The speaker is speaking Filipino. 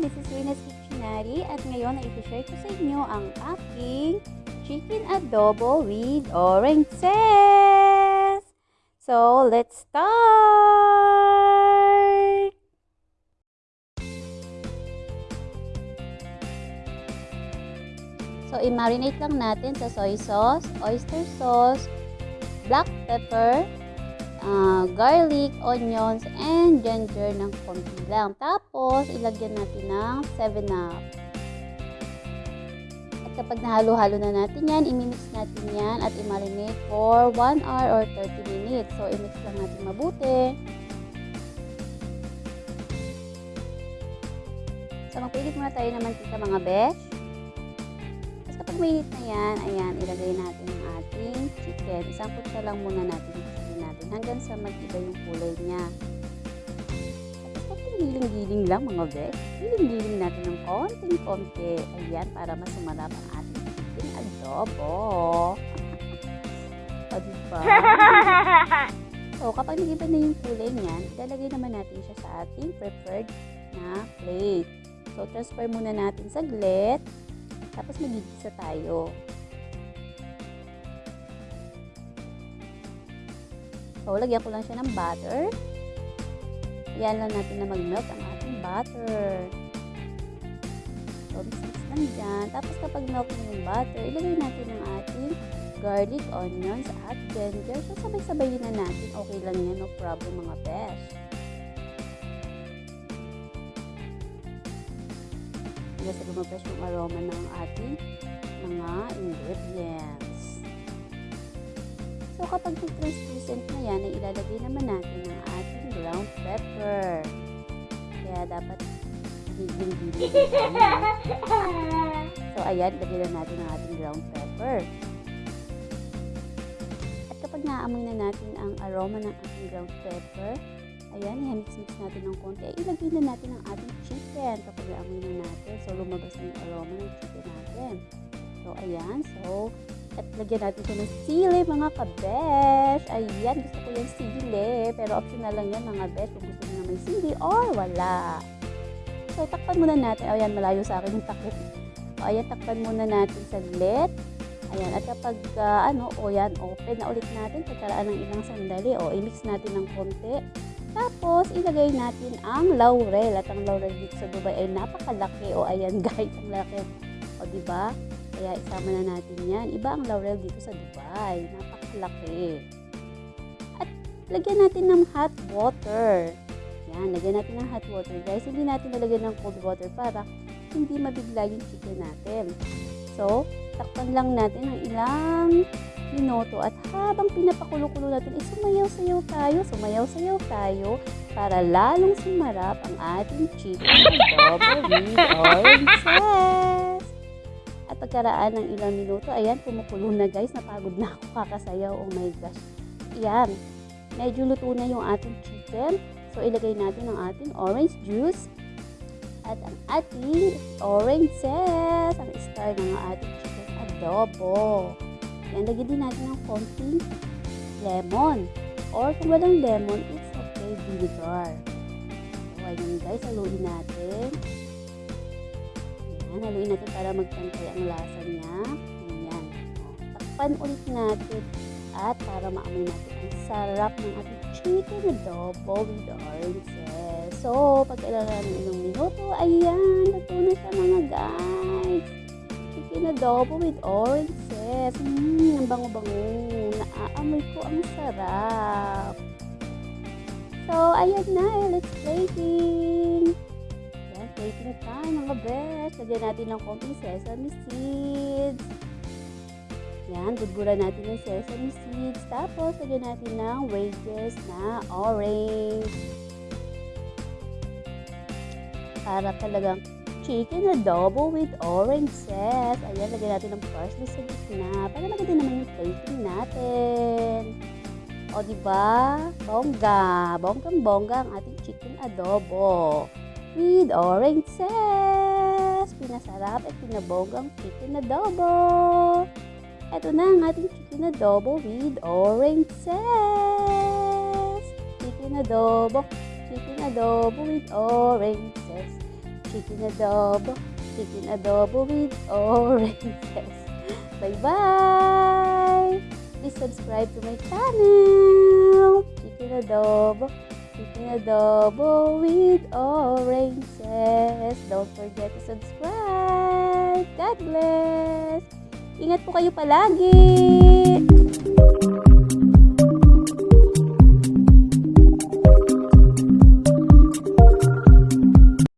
This is Rena's Kitchenary at ngayon ay iti-share ko sa inyo ang aking chicken adobo with orange zest! So, let's start! So, i-marinate lang natin sa soy sauce, oyster sauce, black pepper, uh, garlic, onions, and ginger ng konti lang. Tapos, ilagyan natin ng 7-up. At kapag nahalo-halo na natin yan, imimix natin yan at i-marinate for 1 hour or 30 minutes. So, imix lang natin mabuti. So, magpilit muna tayo ng mantika mga besh. Tapos kapag mainit na yan, ayan, ilagay natin ang ating chicken. Isang kutsa lang muna natin natin hanggang sa mag-iba yung kulay niya. Tapos konting giling-giling lang mga besh. Giling-giling natin ng konting-konti. Ayan, para mas sumarap ang ating chicken adobo. o, diba? So, kapag nag-iba na yung kulay niyan, ilalagay naman natin siya sa ating preferred na plate. So, transfer muna natin saglit. Tapos magigisa tayo. So, lagyan ko lang siya ng butter. Ayan lang natin na mag-melt ang ating butter. So, mix-mix lang dyan. Tapos kapag melt na yung butter, ilagay natin ang ating garlic, onions, at ginger. So, sabay-sabayin na natin. Okay lang yan. No problem mga besh. hanggang sa lumabas yung aroma ng ating mga ingredients. Kapag translucent na yan, ay ilalagay naman natin ang ating ground pepper. Kaya dapat giling-giling So, ayan, lagay na natin ang ating ground pepper. At kapag naamoy na natin ang aroma ng ating ground pepper, Ayan, i-mix-mix natin ng konti. Ay, ilagay na natin ang ating chicken kapag naamoy na natin. So, lumabas na yung aroma ng chicken natin. So, ayan. So, at lagyan natin siya ng sili, mga kabesh. Ayan, gusto ko yung sili. Pero optional lang yan, mga besh, kung gusto nyo may sili or wala. So, takpan muna natin. Ayan, malayo sa akin yung takip. O, ayan, takpan muna natin saglit. Ayan, at kapag, uh, ano, o yan, open na ulit natin pagkaraan ng ilang sandali. O, i-mix natin ng konti. Tapos, ilagay natin ang laurel. At ang laurel dito sa Dubai ay napakalaki. O, ayan guys, ang laki. O, di ba? Kaya isama na natin yan. Iba ang laurel dito sa Dubai. Napakalaki. At lagyan natin ng hot water. Yan, lagyan natin ng hot water. Guys, hindi natin nalagyan ng cold water para hindi mabigla yung chicken natin. So, takpan lang natin ng ilang minuto at habang pinapakulo-kulo natin, ay sumayaw-sayaw tayo, sumayaw-sayaw tayo para lalong sumarap ang ating chicken adobo with orange sauce. Pagkaraan ng ilang minuto, ayan, kumukulo na guys, napagod na ako kakasayaw, oh my gosh. Ayan, medyo luto na yung ating chicken. So, ilagay natin ang ating orange juice at ang ating orange sauce, ang star ng ating chicken adobo. Yan, lagyan din natin ng konting lemon. Or kung walang lemon, it's okay, vinegar. So, ayan guys, haluin natin. Ayan, haluin natin para magpantay ang lasa niya. Ayan. Takpan ulit natin at para maamoy natin ang sarap ng ating chicken adobo with oranges. So, pag ilan ng ilang minuto, ayan, luto na siya mga guys. Chicken adobo with oranges. Mmm, ang bango-bango. Naaamoy ko ang sarap. So, ayan na. Let's plating. Yan, plating time mga best. Lagyan natin ng konting sesame seeds. Yan, budburan natin ng sesame seeds. Tapos, lagyan natin ng wedges na orange. Para talagang chicken adobo with orange zest. Ayan, lagyan natin ng parsley sa gitna para maganda naman yung plating natin. O, di ba? Bongga. Bonggang-bongga ang ating chicken adobo with orange zest. Pinasarap at pinabonggang chicken adobo. Ito na ang ating chicken adobo with orange zest. Chicken adobo chicken adobo with oranges. Chicken adobo, chicken adobo with oranges. Bye-bye! Please subscribe to my channel. Chicken adobo, chicken adobo with oranges. Don't forget to subscribe. God bless! Ingat po kayo palagi!